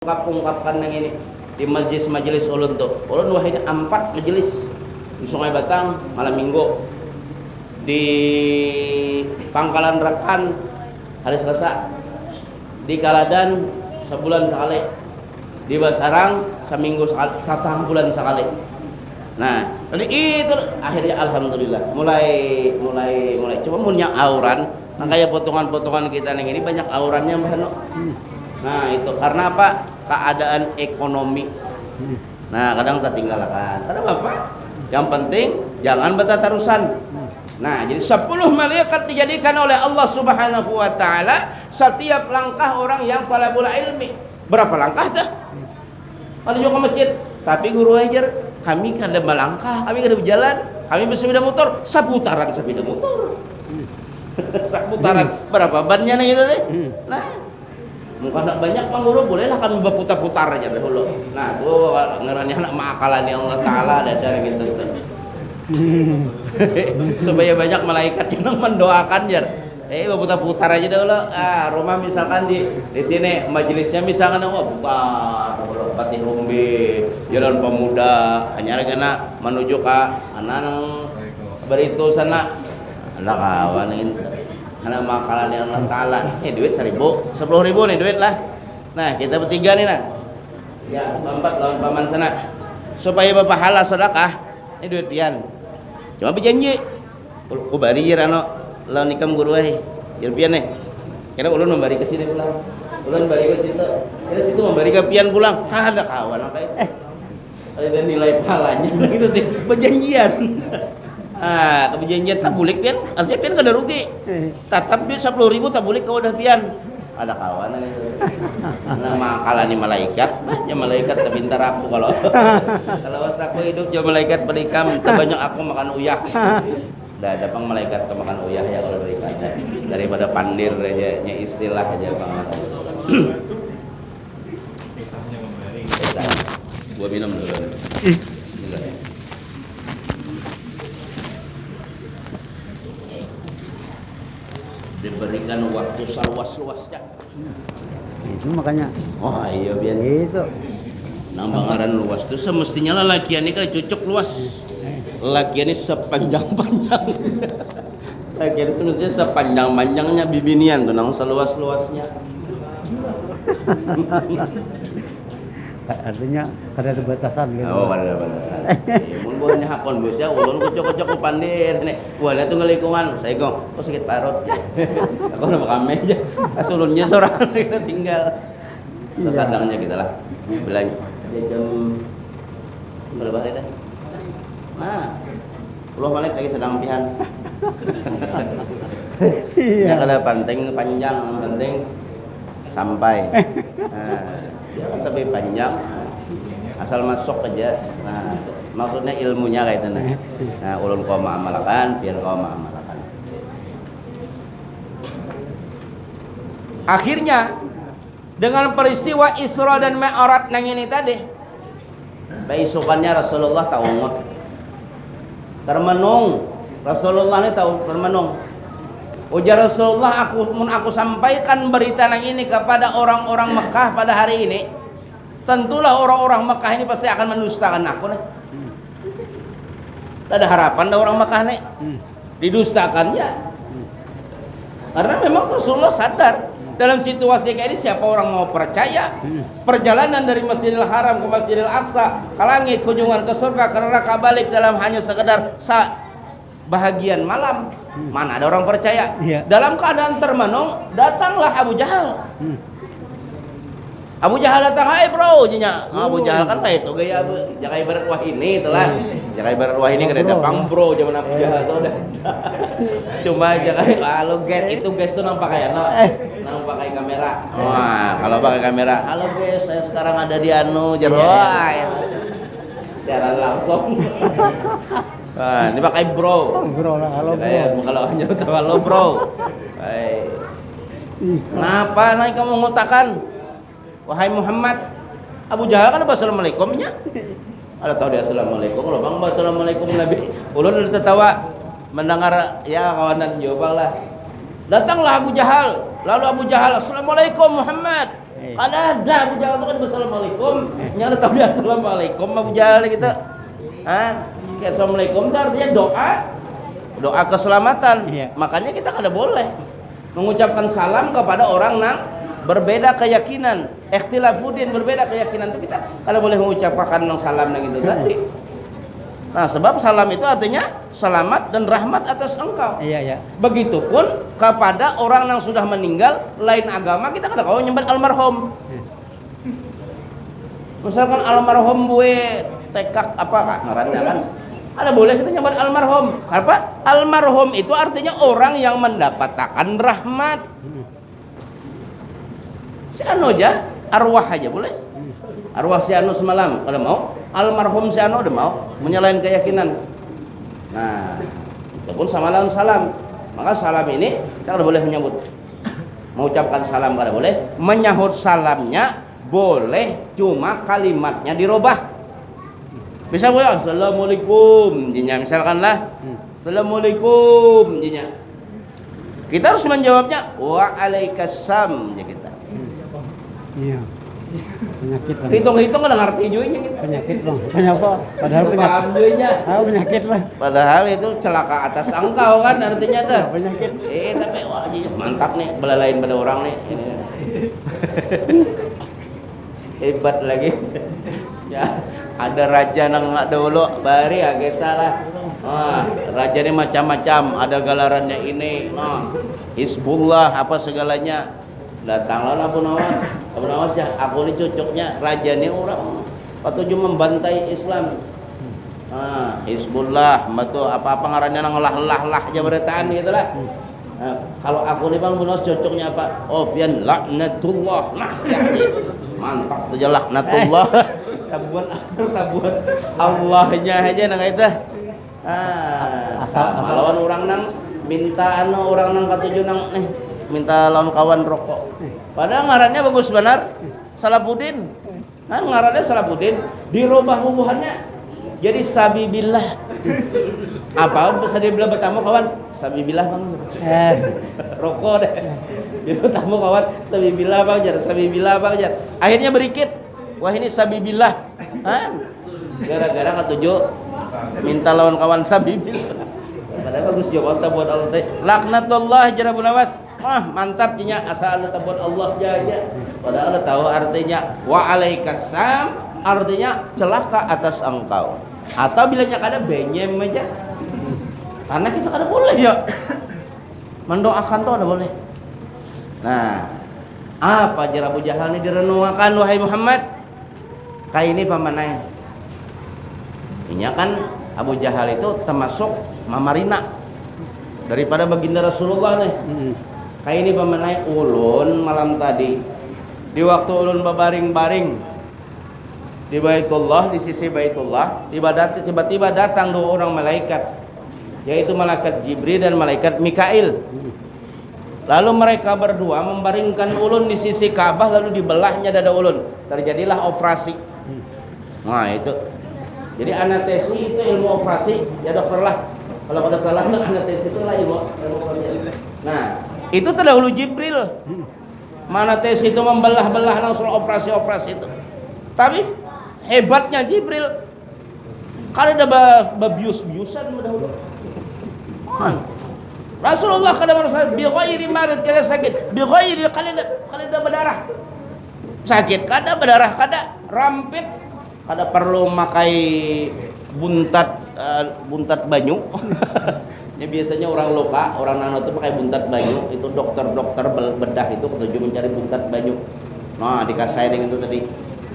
ungkap-ungkapkan yang ini di majelis-majelis ulun tuh ulun wah ini empat majelis di Sungai Batang malam minggu. Di Pangkalan Rekan hari Selasa. Di Kaladan sebulan sekali. Di Basarang seminggu satu bulan sekali. Nah jadi itu akhirnya alhamdulillah. Mulai mulai mulai. Cuma punya auran. Nah kayak potongan-potongan kita yang ini banyak aurannya mbak Hano Nah itu karena apa? Keadaan ekonomi. Nah kadang kita tinggalkan. Karena apa? Yang penting jangan betatarusan. Nah jadi 10 malaikat dijadikan oleh Allah Subhanahu Wa Taala setiap langkah orang yang talabul ilmi. Berapa langkah dah? Kalau juga ke masjid, tapi guru ajar kami kada melangkah, kami kada berjalan, kami bersepeda motor, seputaran sepeda motor. seputaran berapa bannya nih gitu deh. Nah, Anak banyak bang guru bolehlah kami berputar-putar aja dulu. Nah tuh ngerani anak makalan yang Allah Taala ada dari gitu tuh. Supaya banyak malaikat yang mendoakan ya. Eh berputar-putar aja dulu. Ah rumah misalkan di di sini majelisnya misalkan oh putar dulu Pati Rumbi, Jalan Pemuda, hanya karena menuju ke anak beritu sana. Anak kawan ini anak makalan yang Allah Ta'ala eh duit seribu. Sepuluh ribu nih duit lah. Nah kita bertiga nih nah ya empat lawan paman sana. Supaya bapak halal sedekah ini duit pian cuma berjanji. Ku bari ya ano lawan nikam guru eh. Jadi pian nih kira ulun memberi ke sini pulang. Ulun memberi ke situ. Kira situ memberi ke pian pulang. Ada kawan apa eh. Ada nilai pahalanya. Gitu sih. Perjanjian Ah, kebijakan tak boleh pian, artinya pian kada rugi. Tetap duit sepuluh ribu tak boleh kau udah pian. Ada kawan itu. Nama kalani malaikat, ya malaikat terpintar aku kalau kalau aku hidup jadi malaikat berikam, terbanyak aku makan uyah. Dah ada pang malaikat ke makan uyah ya kalau berikan daripada pandir aja, nya istilah aja bang. Gua minum dulu. Waktu seluas-luasnya. itu makanya Oh iya biar itu nang bangaran luas itu semestinya lah lakian ini kan cocok luas. Lakian ini sepanjang-panjang. lakian ini semestinya sepanjang-panjangnya bibinian tuh nang seluas-luasnya. artinya kada ada batasan gitu Oh, pada batasan. Mun buahnya hakon bos ya, ulun kucok-kucok ku pandir nih. Buahnya tuh ngelikungan, saya kok kok sakit parut. Aku nama kami aja. Asulunnya seorang kita tinggal. Sesadangnya kita lah. Belanja. Jam berapa hari dah? Nah, puluh balik lagi sedang pihan. Ya kada penting panjang, penting sampai. Nah, kan tapi panjang. Asal masuk aja. Nah maksudnya ilmunya kayak itu nah. Nah ulun kau mengamalkan biar kau mengamalkan akhirnya dengan peristiwa Isra dan Mi'raj nang ini tadi beisukannya Rasulullah taungut termenung. Rasulullah ini tahu termenung Ujar Rasulullah aku mun aku sampaikan berita nang ini kepada orang-orang Mekah pada hari ini tentulah orang-orang Mekah ini pasti akan mendustakan aku nih. Ada harapan dah orang Mekah nih? Didustakan ya. Karena memang Rasulullah sadar dalam situasi kayak ini siapa orang mau percaya? Perjalanan dari Masjidil Haram ke Masjidil Aqsa ke langit kunjungan ke surga karena balik dalam hanya sekedar sa bahagian malam mana ada orang percaya? Iya. dalam keadaan termenung datanglah Abu Jahal. Hmm. Abu Jahal datang hai bro nya Abu Jahal kan kayak itu gaya ibarat wah ini telah jaga ibarat wah ini Bro. datang bro zaman Abu Jahal tuh udah cuma jaga halo guys itu guys tuh nang pakai no nang pakai kamera. Wah kalau pakai kamera. Halo guys saya sekarang ada di anu Jerwah siaran langsung Nah, ini pakai bro. bro lah halo bro Kayak kalau hanya tahu halo bro. Hai. Kenapa naik kamu ngotakan? Wahai Muhammad, Abu Jahal kan assalamualaikumnya. Ada tahu dia assalamualaikum, lo bang assalamualaikum Nabi. Ulun udah tertawa mendengar ya kawanan jawab lah. Datanglah Abu Jahal, lalu Abu Jahal assalamualaikum Muhammad. Eh. Kada ada Abu Jahal itu kan assalamualaikum. Nyala tahu dia assalamualaikum Abu Jahal gitu. Hah? Kayak assalamualaikum itu artinya doa doa keselamatan. Iya. Makanya kita kada boleh mengucapkan salam kepada orang yang berbeda keyakinan. Ikhtilafudin berbeda keyakinan itu kita kada boleh mengucapkan nang salam nang itu tadi. Nah, sebab salam itu artinya selamat dan rahmat atas engkau. Iya, iya. Begitupun kepada orang yang sudah meninggal lain agama kita kada kau nyebut almarhum. Misalkan almarhum bue tekak apa kak ngarannya kan? Ada boleh kita nyebut almarhum. Apa? Almarhum itu artinya orang yang mendapatkan rahmat. Si anu aja, arwah aja boleh. Arwah si anu semalam kalau mau, almarhum si anu udah mau menyalahin keyakinan. Nah, itu sama lawan salam. Maka salam ini kita tidak boleh menyebut. Mengucapkan salam kada boleh, menyahut salamnya boleh, cuma kalimatnya dirubah. Bisa boleh Assalamualaikum jinya misalkanlah Assalamualaikum jinya Kita harus menjawabnya Waalaikumsalam ya kita Iya. Penyakit lah. Hitung-hitung kada ngerti juga kita Penyakit lah. Kenapa? Padahal penyakit. juga nya. Ah, penyakit lah. Padahal itu celaka atas engkau kan artinya tuh. Penyakit. Eh tapi wah mantap nih belalain pada orang nih. Ini. Hebat lagi. ya, ada raja nang dulu bari agak salah. Ah, raja ini macam-macam, ada galarannya ini, nah, Hizbullah apa segalanya. Datanglah Abu Nawas. Abu Nawas ya, aku ini cocoknya raja ini orang patuju membantai Islam. Ah, Hizbullah, betul apa-apa ngarannya nang lah-lah-lah aja beretaan gitu lah. Nah, kalau aku nih Bang Bunos cocoknya apa? Fian laknatullah. Nah, ya, ya. mantap tuh laknatullah. tabuan asal tabuan Allahnya aja nang itu. Ah, Asal- lawan orang nang minta anu orang nang katuju nang nih minta lawan kawan rokok. Padahal ngarannya bagus benar. Salafuddin. Kan ngarannya Salafuddin dirubah hubungannya jadi sabibillah. Apa bisa dibilang bertamu kawan? Sabibillah bang. Eh, Rokok deh. Jadi bertamu kawan. Sabibillah bang jar. Sabibillah bang jar. Akhirnya berikit. Wah ini sabibillah. Gara-gara ketujuh minta lawan kawan sabibillah. Padahal bagus juga Allah buat Allah teh. Laknatullah jar Abu Nawas. Wah mantap nya asal Allah buat Allah aja. Padahal Allah tahu artinya wa alaikasam artinya celaka atas engkau. Atau bilangnya kada benyem aja. Karena kita kada boleh ya. Mendoakan tuh ada boleh. Nah, apa jar Abu Jahal ini direnungkan wahai Muhammad? Kayak ini pamanai. Ini kan Abu Jahal itu termasuk Mamarina daripada baginda Rasulullah nih. mm, Kayak ini pemenai ulun malam tadi di waktu ulun berbaring-baring di Baitullah di sisi Baitullah tiba-tiba tiba-tiba datang dua orang malaikat yaitu malaikat Jibril dan malaikat Mikail. Lalu mereka berdua membaringkan ulun di sisi Ka'bah lalu dibelahnya dada ulun. Terjadilah operasi nah itu. Jadi anestesi itu ilmu operasi. Ya dokter lah. Kalau ada salah anestesi itu lah ilmu, operasi. Nah itu terdahulu Jibril. Mana tes itu membelah-belah langsung operasi-operasi itu. Tapi hebatnya Jibril. Kalau ada ba- babius-biusan dahulu. Rasulullah kada merasa bi ghairi marid kada sakit bi ghairi kada kada berdarah. Sakit kada berdarah kada rampit kada perlu makai buntat eh, buntat banyu. Ya biasanya orang luka orang nano itu pakai buntat banyu. Itu dokter-dokter bedah itu ketujuh mencari buntat banyu. Nah dikasih dengan itu tadi.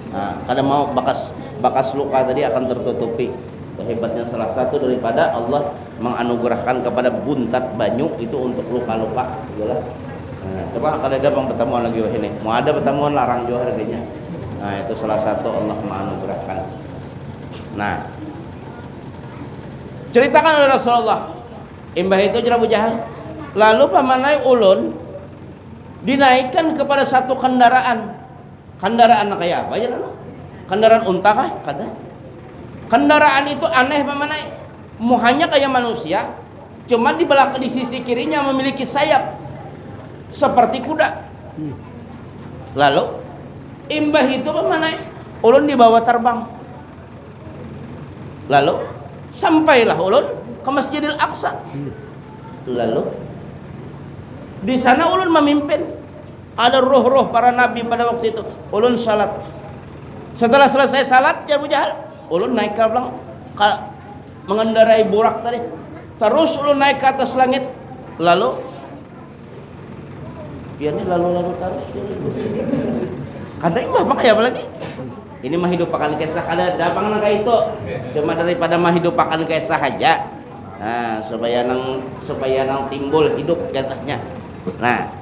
Nah, mau bakas bakas luka tadi akan tertutupi. Hebatnya salah satu daripada Allah menganugerahkan kepada buntat banyu itu untuk luka-luka. Nah, coba kalau ada pertemuan lagi wah ini. Mau ada pertemuan larang juga harganya nah itu salah satu Allah menganugerahkan. Nah ceritakan oleh Rasulullah. Imbah itu jerabu jahal. Lalu pamanai ulun dinaikkan kepada satu kendaraan. Kendaraan kayak apa ya lalu? Kendaraan unta kah? Kada. Kendaraan itu aneh pamanai muhanya kayak manusia cuma di belakang di sisi kirinya memiliki sayap. Seperti kuda. Lalu imbah itu mana? Ulun dibawa terbang. Lalu sampailah ulun ke Masjidil Aqsa. Lalu di sana ulun memimpin. Ada roh-roh para nabi pada waktu itu. Ulun salat. Setelah selesai salat ya Jahal ulun naik ke belakang. Ka- mengendarai burak tadi. Terus ulun naik ke atas langit. Lalu ya ini lalu-lalu terus karena ini mah pakai apa lagi ini mah hidup akan kisah ada dapang nang itu? Cuma daripada mah hidup akan kisah aja. Nah supaya nang supaya nang timbul hidup kisahnya. Nah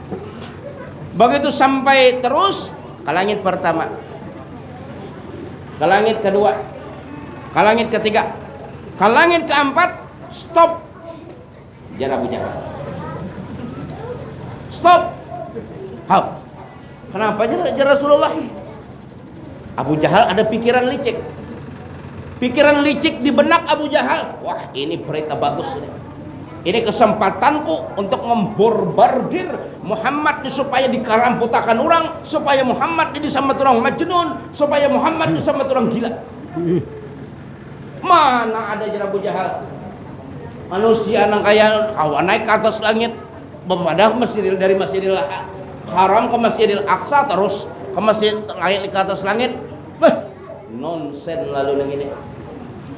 begitu sampai terus ke langit pertama. Ke langit kedua. Ke langit ketiga. Ke langit keempat stop. Jarak Abu Jahal stop. Hau. Kenapa aja Rasulullah? Abu Jahal ada pikiran licik. Pikiran licik di benak Abu Jahal. Wah, ini berita bagus ini. Kesempatanku untuk memborbardir Muhammad supaya dikaramputakan orang, supaya Muhammad ini sama orang majnun, supaya Muhammad ini sama orang gila. Mana ada aja Abu Jahal? Manusia nang kaya kawan naik ke atas langit, bepadah Masjidil dari Masjidil Haram ke Masjidil Aqsa terus ke masjid langit ke atas langit. Beh, nonsen lalu nang ini.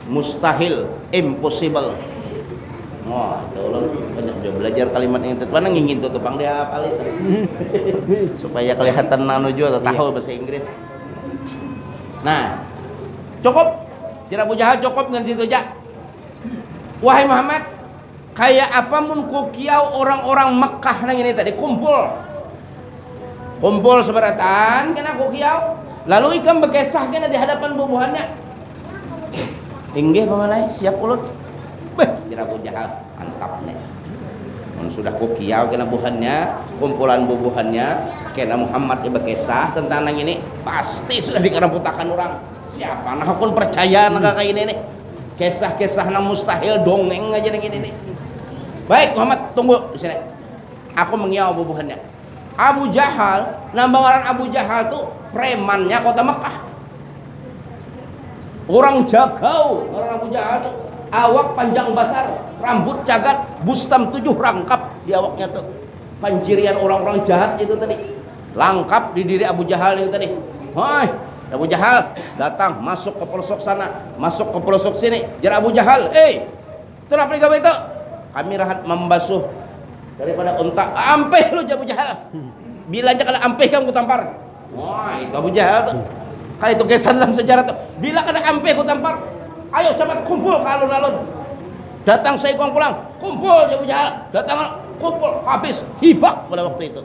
Mustahil, impossible. Wah, tolong banyak juga belajar kalimat yang itu. Mana ngingin tuh tupang dia apa itu. Supaya kelihatan nanu juga tahu bahasa Inggris. Nah, cukup. Tidak Abu Jahal cukup dengan situ aja. Wahai Muhammad, kayak apa mun kukiau orang-orang Mekah nang ini tadi kumpul kumpul seberatan kena kukiau lalu ikan bekesah kena di hadapan bubuhannya. Inggih pamalai siap ulut. Beh. Kira Abu Jahal mantap nih. Mun sudah kukiau kena buhannya kumpulan bubuhannya kena Muhammad iba kesah tentang nang ini pasti sudah dikaramputakan orang. Siapa nah pun percaya nah kayak ini nih. Kisah-kisah nang mustahil dongeng aja nang ini nih. Baik Muhammad tunggu di sini. Aku mengiau bubuhannya Abu Jahal, nambangaran Abu Jahal tuh premannya kota Mekah. Orang jagau, orang Abu Jahal tuh awak panjang besar, rambut cagat, bustam tujuh rangkap di awaknya tuh. Panjirian orang-orang jahat itu tadi. Lengkap di diri Abu Jahal itu tadi. Hai, Abu Jahal datang masuk ke pelosok sana, masuk ke pelosok sini. Jar Abu Jahal, eh, kenapa gawe itu? Kami rahat membasuh daripada unta. Ampeh lu Abu Jahal. Bilanya kalau ampeh kamu tampar. Wah, itu Abu Jahal tuh. Kalau itu kesan dalam sejarah tuh. Bila kena ampeh ku tampar. Ayo cepat kumpul ke alun-alun. Datang saya pulang. Kumpul Abu Jahal. Datang kumpul habis hibak pada waktu itu.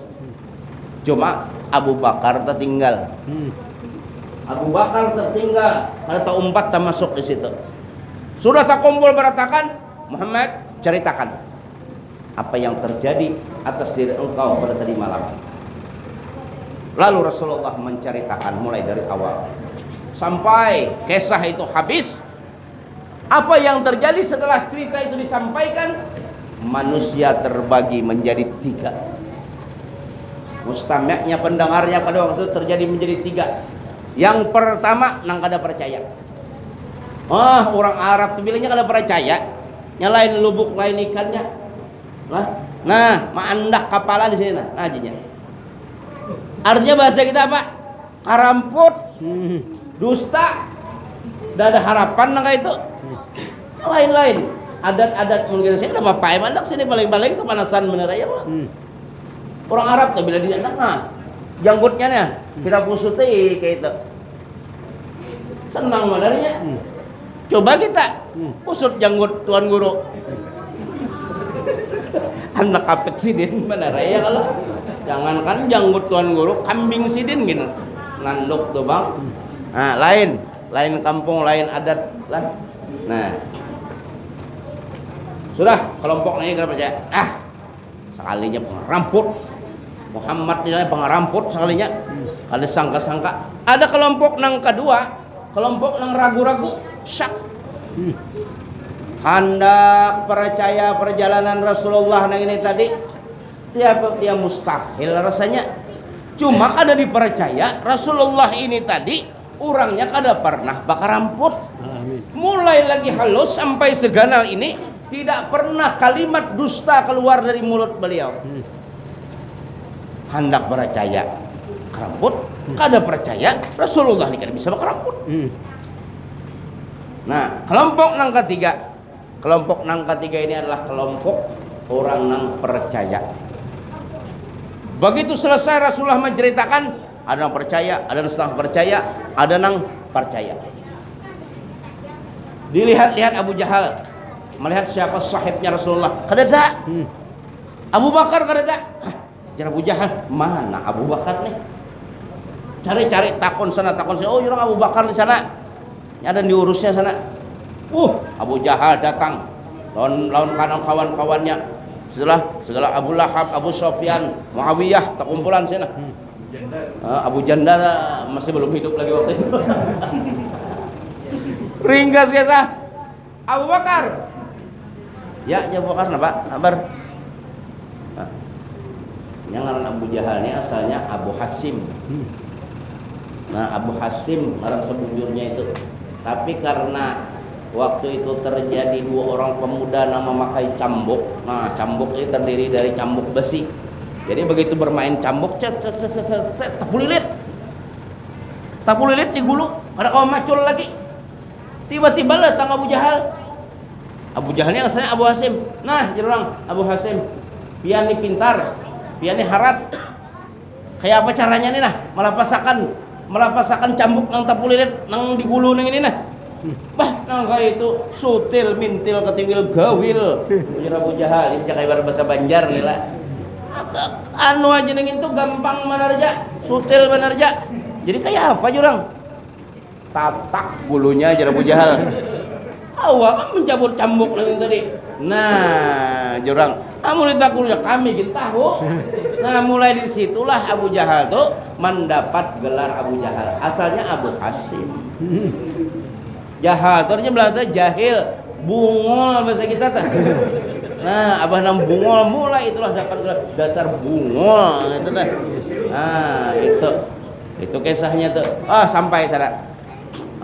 Cuma Abu Bakar tertinggal. Abu Bakar tertinggal. Ada tak umpat tak masuk di situ. Sudah tak kumpul beratakan, Muhammad ceritakan apa yang terjadi atas diri engkau pada tadi malam. Lalu Rasulullah menceritakan mulai dari awal sampai kisah itu habis. Apa yang terjadi setelah cerita itu disampaikan? Manusia terbagi menjadi tiga. Mustami'nya pendengarnya pada waktu itu terjadi menjadi tiga. Yang pertama nang kada percaya. Ah, orang Arab tuh bilangnya kada percaya. Nyalain lubuk lain ikannya. Nah, nah, maandak kapala di sini nah, nah ajinya. Artinya bahasa kita apa? Karamput, Hmm. dusta, tidak ada harapan nang kayak itu. Lain-lain. Adat-adat mungkin saya udah bapak mandak sini paling-paling kepanasan bener aja mah. Hmm. Orang Arab tuh bila dia nah, janggutnya nih kita pusuti kayak itu. Senang benarnya. Hmm. Coba kita Hmm. pusut janggut tuan guru. Anak apek sidin benar ya kalau jangankan janggut tuan guru, kambing sidin gitu. Nanduk tuh bang. Nah lain, lain kampung, lain adat lah. Nah, sudah kelompok ini kita percaya. Ah, sekalinya pengeramput. Muhammad ini pengeramput sekalinya. Ada sangka-sangka. Ada kelompok nang kedua, kelompok nang ragu-ragu, syak. Hendak percaya perjalanan Rasulullah nang ini tadi tiap dia mustahil rasanya cuma kada dipercaya Rasulullah ini tadi orangnya kada pernah bakar ramput Amin. mulai lagi halus sampai seganal ini tidak pernah kalimat dusta keluar dari mulut beliau Hmm. hendak percaya rambut kada percaya Rasulullah ini kada bisa bakar rambut Hmm. nah kelompok nang ketiga kelompok nang ketiga ini adalah kelompok orang nang percaya. Begitu selesai Rasulullah menceritakan ada yang percaya ada yang setengah percaya ada yang percaya. Dilihat-lihat Abu Jahal melihat siapa sahibnya Rasulullah. Kedada Hmm. Abu Bakar kedada jar Abu Jahal mana Abu Bakar nih? Cari-cari takon sana takon sana oh orang Abu Bakar di sana. Ada yang diurusnya sana uh Abu Jahal datang. Lawan lawan kanan kawan-kawannya. Setelah segala Abu Lahab Abu Sofyan Muawiyah tak kumpulan sana Ah, Abu Janda masih belum hidup lagi waktu itu. Ringgas kisah. Abu Bakar. Ya ya Abu Bakar napa kabar Nah, yang ngaran Abu Jahal ini asalnya Abu Hasim. Hmm. Nah Abu Hasim orang sebujurnya itu. Tapi karena waktu itu terjadi dua orang pemuda nama makai cambuk Nah cambuk ini terdiri dari cambuk besi. Jadi begitu bermain cambuk cet cet cet cet cet, tapu lilit. Tapu lilit digulung Ada kau macul lagi. Tiba-tiba datang Abu Jahal. Abu Jahal ini asalnya Abu Hasim. Nah jadi orang Abu Hasim. Pian ini pintar Pian ini harat. Kayak apa caranya nih nah? Melapasakan melapasakan cambuk nang tapu lilit nang digulu nang ini nah bah nang kayak itu sutil mintil ketiwil gawil. Ujar Abu Jahal ini jakai bahasa Banjar nih lah anu aja nang itu gampang manarja sutil manarja. Jadi kayak apa jurang? Tatak bulunya aja Abu Jahal. Awak mencabut cambuk nang tadi. Nah jurang. Kamu ditakulnya kami gitu tahu. Nah mulai di situlah Abu Jahal tuh mendapat gelar Abu Jahal. Asalnya Abu Hasim Tuh artinya bahasa jahil. Bungol bahasa kita tuh. Nah abah nam bungol mulai itulah dapat dasar bungol. Itu tuh. Nah itu. Itu kisahnya tuh. Ah sampai sana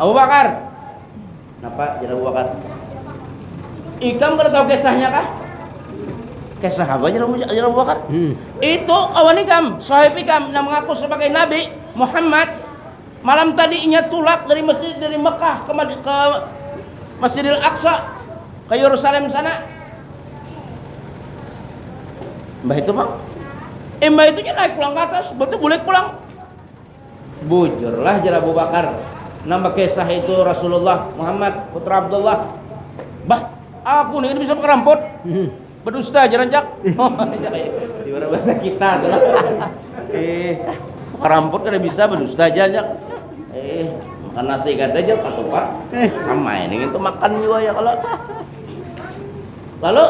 Abu Bakar. Kenapa jadi Abu Bakar? Ikam kada tahu kisahnya kah? Kisah apa jadi Abu, Bakar? Hmm. itu kawan ikam, sahib ikam. Yang mengaku sebagai Nabi Muhammad. Malam tadi inya tulak dari masjid dari Mekah ke, ke Masjidil Aqsa ke Yerusalem sana. Mbah itu bang, eh mbah itu naik pulang ke atas, betul boleh pulang. Bujurlah jara Abu Bakar. Nama kisah itu Rasulullah Muhammad putra Abdullah. Bah, aku nih bisa keramput Hmm. berdusta aja rancak oh ya kayak di bahasa kita tuh eh keramput kan bisa berdusta aja rancak eh makan nasi kata aja ketupat sama ini itu makan juga ya kalau lalu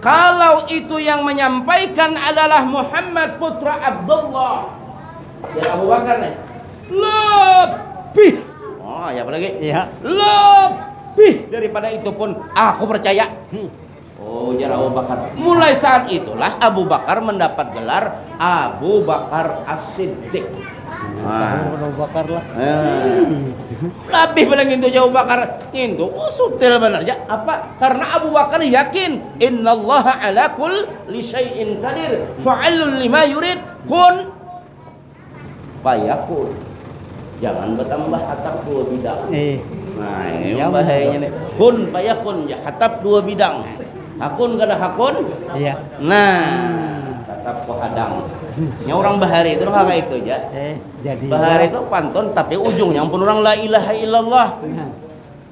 kalau itu yang menyampaikan adalah Muhammad putra Abdullah. Ya Abu Bakar nih. Lebih. Oh ya apa lagi? Iya. lebih daripada itu pun aku percaya. Hmm. Oh, jar Abu Bakar. Mulai saat itulah Abu Bakar mendapat gelar Abu Bakar As-Siddiq. Nah, Abu Bakar lah. eh. lebih pada itu jauh bakar itu oh sutil benar aja apa karena Abu Bakar yakin innallaha ala kulli syai'in qadir fa'alul lima yurid kun fayakun jangan bertambah atap dua bidang Eh. Nah, ini Ya, bahayanya nih. Kun payakun ya hatap dua bidang. Hakun kada hakun. Iya. Nah, tetap hadang. Nya orang bahari itu kayak itu. Eh, jadi. Bahari itu pantun tapi ujungnya pun orang la ilaha illallah. Nah.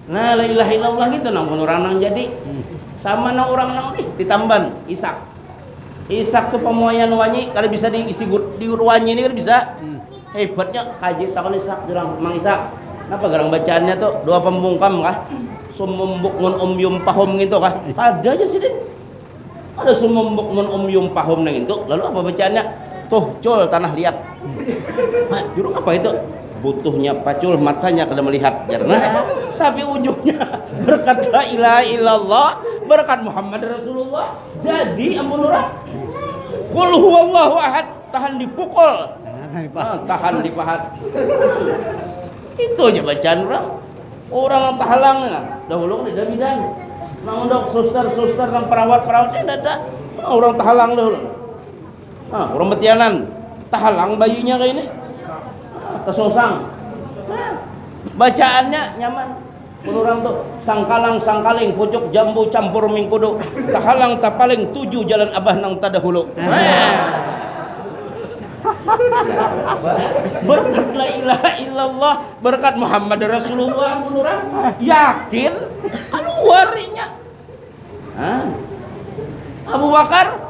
Nah, la ilaha illallah gitu nang pun orang nang jadi. Hmm. Sama nang orang nang ih ditamban Isak. Isak tuh pemuayan wanyi kalau bisa diisi di wanyi ini kan bisa. Hmm. Hebatnya kaji takon Isak jurang Mang Isak. Kenapa garang bacaannya tuh dua pembungkam kah? Sumumbuk mun umyum pahum gitu kah? Ada aja sih Din. Ada sumumbuk mun umyum pahum nang itu. Lalu apa bacaannya? Tuh cul tanah liat. Hah, jurung apa itu? Butuhnya pacul matanya kada melihat karena tapi ujungnya berkat la ilaha illallah berkat Muhammad Rasulullah jadi ampun orang Kul huwallahu ahad tahan dipukul Tahan di Ah, tahan di pahat. Itu aja bacaan orang. Orang yang tahalang ya. Dahulu kan ada bidan. Nang dok suster-suster dan perawat-perawat ini ada. Ah, orang tahalang dahulu. Ah, orang betianan. Tahalang bayinya kayak ini. Ah, kesungsang. Ah, bacaannya nyaman. Orang tuh sangkalang sangkaling pucuk jambu campur mingkudu tahalang tapaling tujuh jalan abah nang tadahulu. Ah. Berkat la ilaha illallah berkat Muhammad Rasulullah menurut yakin keluarnya Hah? Abu Bakar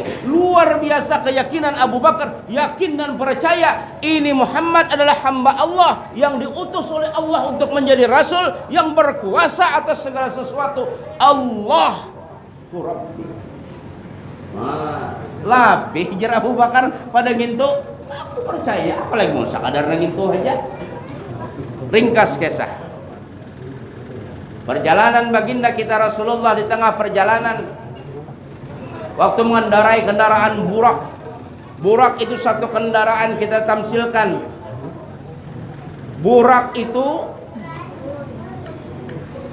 lagi. luar biasa keyakinan Abu Bakar yakin dan percaya ini Muhammad adalah hamba Allah yang diutus oleh Allah untuk menjadi rasul yang berkuasa atas segala sesuatu. Allah lebih jar Abu Bakar pada ngintu. Aku percaya apalagi mau sakadar ngintu aja? Ringkas kisah. Perjalanan baginda kita Rasulullah di tengah perjalanan. Waktu mengendarai kendaraan burak. Burak itu satu kendaraan kita tamsilkan. Burak itu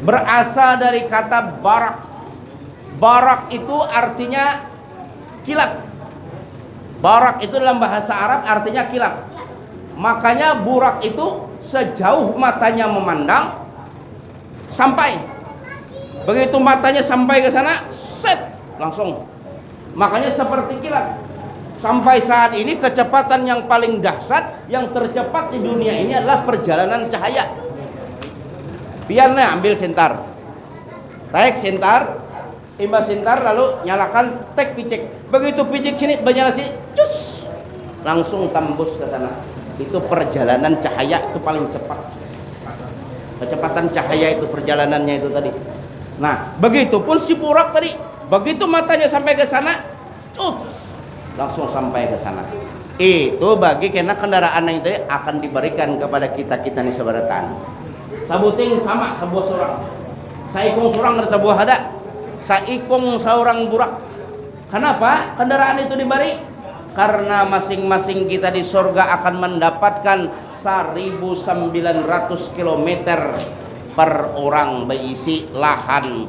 berasal dari kata barak. Barak itu artinya kilat. Barak itu dalam bahasa Arab artinya kilat. Makanya burak itu sejauh matanya memandang sampai. Begitu matanya sampai ke sana, set langsung. Makanya seperti kilat. Sampai saat ini kecepatan yang paling dahsyat yang tercepat di dunia ini adalah perjalanan cahaya. Biarnya ambil sentar. Tarik sentar, imbas sentar lalu nyalakan tek picek begitu picek sini bernyala sini cus. Langsung tembus ke sana. Itu perjalanan cahaya itu paling cepat. Kecepatan cahaya itu perjalanannya itu tadi. Nah begitupun si burak tadi begitu matanya sampai ke sana cus langsung sampai ke sana. Itu bagi kena kendaraan yang tadi akan diberikan kepada kita kita nih sebaratan. Sabuting sama sebuah surang. Saikung surang ada sebuah ada saikung seorang burak. Kenapa kendaraan itu diberi? Karena masing-masing kita di surga akan mendapatkan 1900 km per orang berisi lahan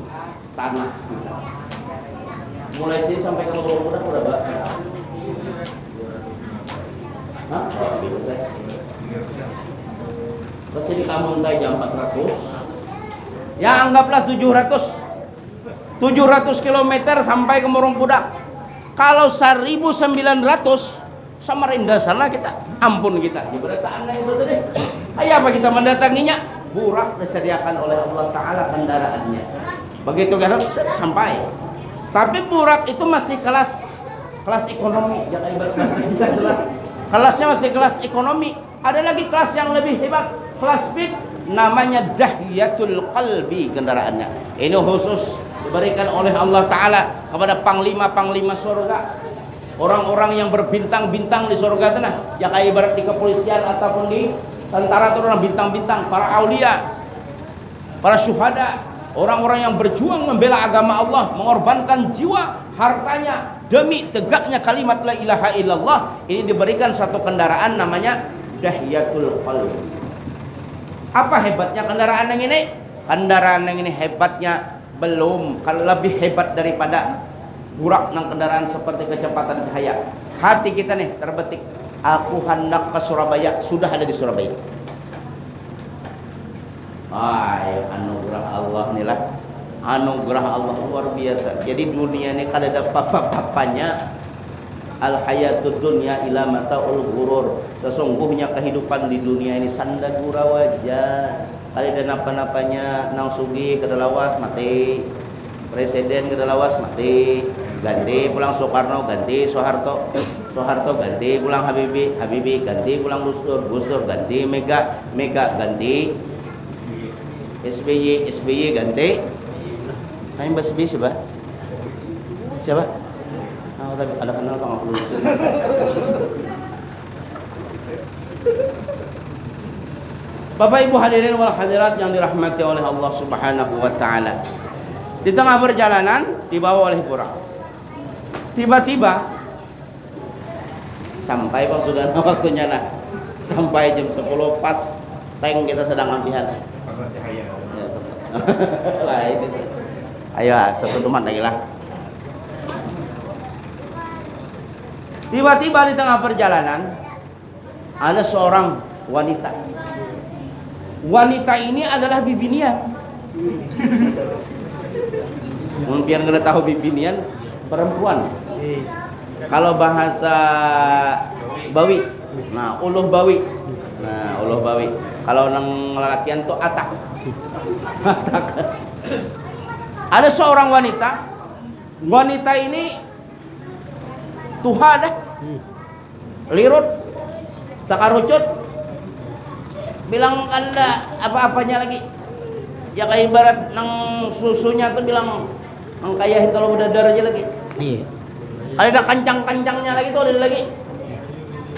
tanah kita. Mulai sini sampai ke bawah udah udah mbak? Hah? Terus ini kamu jam 400 Ya anggaplah 700 700 km sampai ke Murung Pudak. Kalau 1900 Samarinda sana kita ampun kita. Aneh itu tadi. Apa kita mendatanginya? Burak disediakan oleh Allah Taala kendaraannya. Begitu kan sampai. Tapi burak itu masih kelas kelas ekonomi. Kelasnya masih kelas ekonomi. Ada lagi kelas yang lebih hebat, kelas speed namanya dahiyatul qalbi kendaraannya. Ini khusus diberikan oleh Allah Ta'ala kepada panglima-panglima surga orang-orang yang berbintang-bintang di surga tanah ya kayak ibarat di kepolisian ataupun di tentara itu bintang-bintang para aulia para syuhada. Orang-orang yang berjuang membela agama Allah mengorbankan jiwa hartanya demi tegaknya kalimat la ilaha illallah. Ini diberikan satu kendaraan namanya dahiyatul qalbi apa hebatnya kendaraan yang ini? Kendaraan yang ini hebatnya belum. Kalau lebih hebat daripada burak nang kendaraan seperti kecepatan cahaya. Hati kita nih terbetik. Aku hendak ke Surabaya. Sudah ada di Surabaya. Ay, anugerah Allah inilah anugerah Allah luar biasa. Jadi dunia ini kalau ada papa-papanya. Al hayatud dunya ila mataul ghurur. Sesungguhnya kehidupan di dunia ini sanda gura wajah kali ada napa-napanya nang sugi kedalawas mati. Presiden kedalawas mati. Ganti pulang Soekarno ganti Soeharto. Soeharto ganti pulang Habibie Habibie ganti pulang Gus Dur Gus Dur ganti Mega Mega ganti. SBY SBY ganti. Kami bahas SBY siapa? Siapa? Ah, tapi ada kenal Pak aku Bapak Ibu hadirin wal hadirat yang dirahmati oleh Allah Subhanahu wa taala. Di tengah perjalanan dibawa oleh burak. Tiba-tiba sampai bang sudah waktunya nah sampai jam 10 pas tank kita sedang ambihan ya, lah ayo satu teman lagi lah. Tiba-tiba di tengah perjalanan ada seorang wanita wanita ini adalah bibinian Mungkin nggak tahu bibinian perempuan. Kalau bahasa Bawi nah uluh Bawi. Nah uluh Bawi. Kalau nang lelakian tuh atak. Atak. Ada seorang wanita. Wanita ini tuha dah. Lirut. Takarucut bilang anda apa-apanya lagi. Ya kayak ibarat nang susunya tuh bilang nang kayak kalau udah darah aja lagi. Iya. ada kancang-kancangnya lagi tuh ada lagi.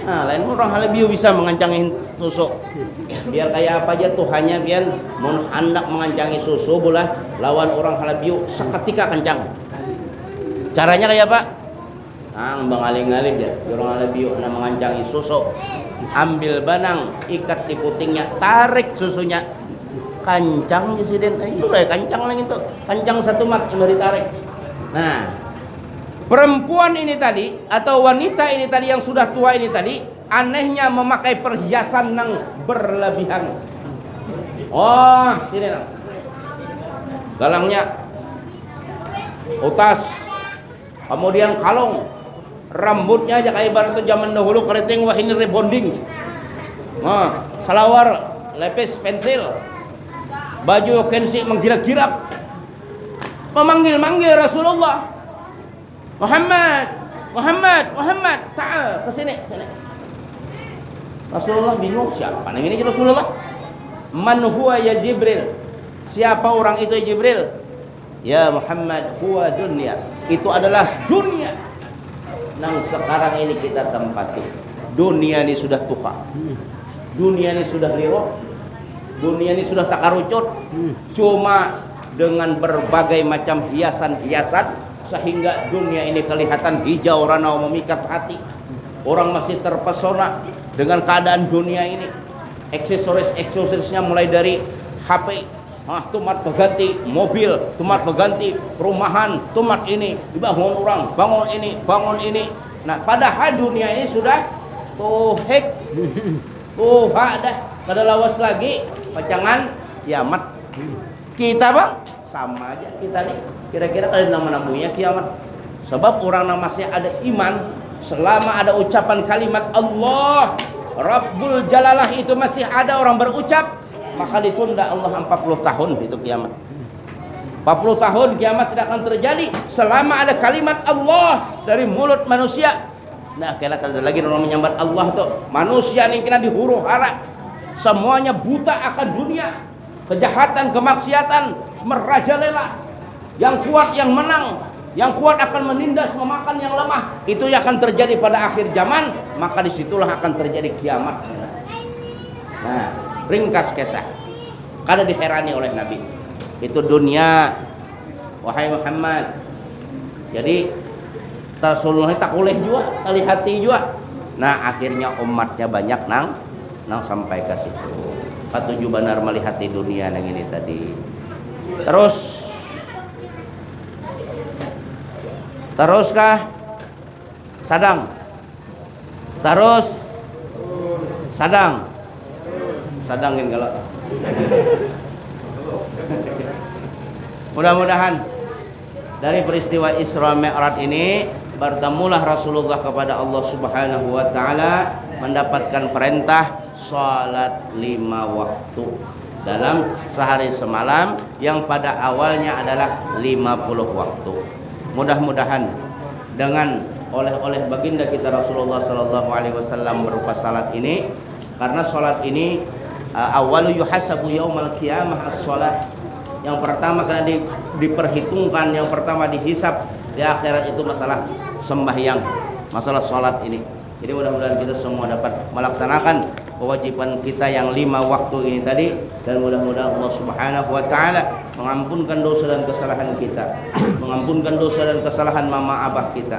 Nah lain orang halabiu bisa mengancangi susu. Biar kayak apa aja tuh hanya biar mau hendak mengancangi susu bola lawan orang halabiu seketika kencang. Caranya kayak apa? Nah bang aling-aling ya orang halabiu nah mengancangi susu ambil banang ikat di putingnya tarik susunya. Kancang presiden itu lah kancang lagi itu kancang satu mat yang ditarik nah perempuan ini tadi atau wanita ini tadi yang sudah tua ini tadi anehnya memakai perhiasan yang berlebihan. Oh sini nang galangnya. Utas. Kemudian kalung rambutnya aja kayak ibarat itu zaman dahulu keriting wah ini rebonding. Nah salawar lepis pensil. Baju kensi menggirak-girak. Memanggil-manggil Rasulullah. Muhammad Muhammad Muhammad. Ta'al ke sini sini. Rasulullah bingung siapa yang ini Rasulullah? Man huwa ya Jibril? Siapa orang itu ya Jibril? Ya Muhammad huwa dunia. Itu adalah dunia yang sekarang ini kita tempati. Dunia ini sudah tuha. Dunia ini sudah liru dunia ini sudah takarucut cuma dengan berbagai macam hiasan-hiasan sehingga dunia ini kelihatan hijau ranau memikat hati. Orang masih terpesona dengan keadaan dunia ini. Aksesoris-aksesorisnya mulai dari HP ah tumat berganti mobil tumat berganti perumahan tumat ini dibangun orang bangun ini bangun ini. Nah padahal dunia ini sudah tuhek tuha dah. Kada lawas lagi. Pacangan kiamat. Kita bang? Sama aja kita nih. Kira-kira kalian nama namanya kiamat. Sebab orang masih ada iman selama ada ucapan kalimat Allah Rabbul Jalalah itu masih ada orang berucap maka ditunda Allah 40 tahun itu kiamat? 40 tahun kiamat tidak akan terjadi selama ada kalimat Allah dari mulut manusia. Nah kira ada lagi orang menyambat Allah tuh. Manusia ini kena dihuru hara. Semuanya buta akan dunia. Kejahatan kemaksiatan merajalela. Yang kuat yang menang. Yang kuat akan menindas memakan yang lemah. Itu yang akan terjadi pada akhir zaman. Maka di situlah akan terjadi kiamat. Nah ringkas kisah. Kada diherani oleh Nabi. Itu dunia wahai Muhammad. Jadi Rasulullah tak boleh juga kali hati juga. Nah akhirnya umatnya banyak nang nang sampai ke situ. Patuju benar melihat di dunia yang ini tadi. Terus teruskah? Sadang. Terus sadang sadangin kalau mudah-mudahan dari peristiwa Isra Mi'raj ini bertemulah Rasulullah kepada Allah Subhanahu wa taala mendapatkan perintah salat lima waktu dalam sehari semalam yang pada awalnya adalah 50 waktu. Mudah-mudahan dengan oleh-oleh baginda kita Rasulullah sallallahu alaihi wasallam berupa salat ini karena salat ini awalu yuhasabu yaumal qiyamah as-salat. Yang pertama karena di, diperhitungkan, yang pertama dihisap di akhirat itu masalah sembahyang, masalah salat ini. Jadi mudah-mudahan kita semua dapat melaksanakan kewajiban kita yang lima waktu ini tadi dan mudah-mudahan Allah Subhanahu wa taala mengampunkan dosa dan kesalahan kita, mengampunkan dosa dan kesalahan mama abah kita,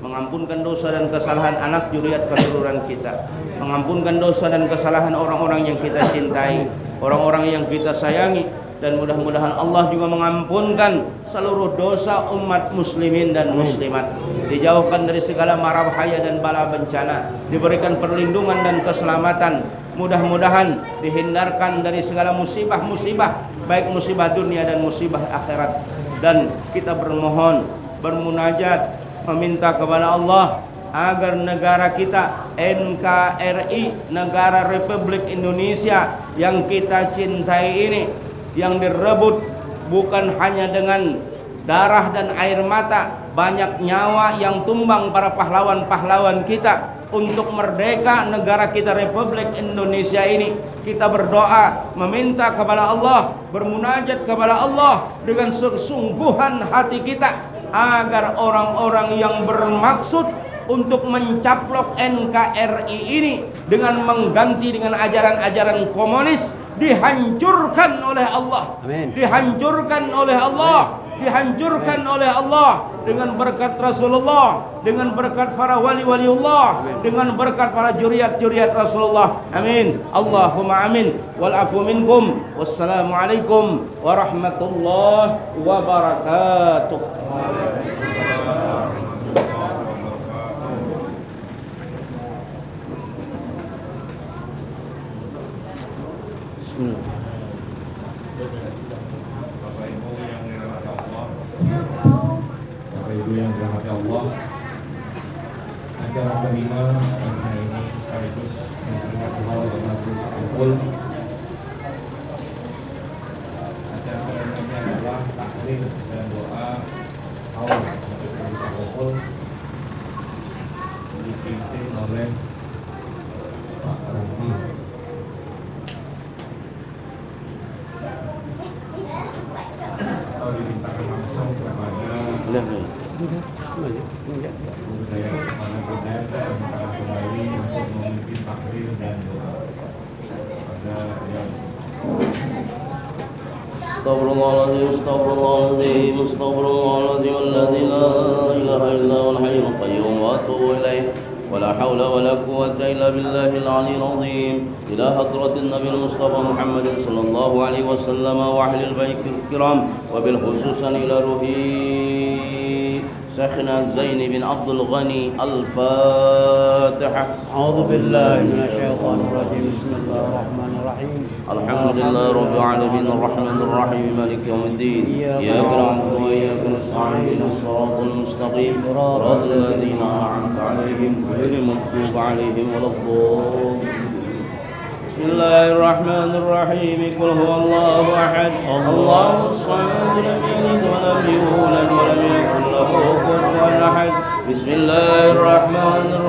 mengampunkan dosa dan kesalahan anak juriat keturunan kita, mengampunkan dosa dan kesalahan orang-orang yang kita cintai, orang-orang yang kita sayangi dan mudah-mudahan Allah juga mengampunkan seluruh dosa umat muslimin dan muslimat. Dijauhkan dari segala mara bahaya dan bala bencana. Diberikan perlindungan dan keselamatan. Mudah-mudahan dihindarkan dari segala musibah-musibah baik musibah dunia dan musibah akhirat. Dan kita bermohon bermunajat meminta kepada Allah agar negara kita NKRI negara Republik Indonesia yang kita cintai ini yang direbut bukan hanya dengan darah dan air mata banyak nyawa yang tumbang para pahlawan-pahlawan kita untuk merdeka negara kita Republik Indonesia ini. Kita berdoa meminta kepada Allah bermunajat kepada Allah dengan sesungguhan hati kita agar orang-orang yang bermaksud untuk mencaplok NKRI ini dengan mengganti dengan ajaran-ajaran komunis dihancurkan oleh Allah. Amin. Dihancurkan oleh Allah. Dihancurkan oleh Allah dengan berkat Rasulullah, dengan berkat para wali-wali Allah, dengan berkat para juriat-juriat Rasulullah. Amin. Allahumma amin. Wal afu minkum. Wassalamualaikum warahmatullahi wabarakatuh. Bismillah. Bapak Ibu yang dirahmati Allah Bapak Ibu yang dirahmati Allah Acara kelima pada ini sekaligus mengingat Allah dan budaya budaya dan para kembali untuk memimpin taklim dan doa pada yang استغفر الله العظيم استغفر الله العظيم استغفر الله العظيم الذي لا إله إلا هو الحي القيوم وأتوب إليه. ولا حول ولا قوة إلا بالله العلي العظيم. إلى حضرة النبي المصطفى محمد صلى الله عليه وسلم وأهل البيت الكرام وبالخصوص إلى روحي. شيخنا زين بن عبد الغني الفاتحة أعوذ بالله من الشيطان الرجيم. بسم الله الرحمن الرحيم. الحمد لله رب العالمين الرحمن الرحيم مالك يوم الدين. إياك نعبد وإياك نستعين. الصراط المستقيم. صراط الذين أنعمت عليهم غير المغضوب عليهم ولا الضالين. بسم الله الرحمن الرحيم. قل هو الله أحد. الله الصمد لم يلد ولم يولد ولم يكن له كفوا أحد. بسم الله الرحمن الرحيم.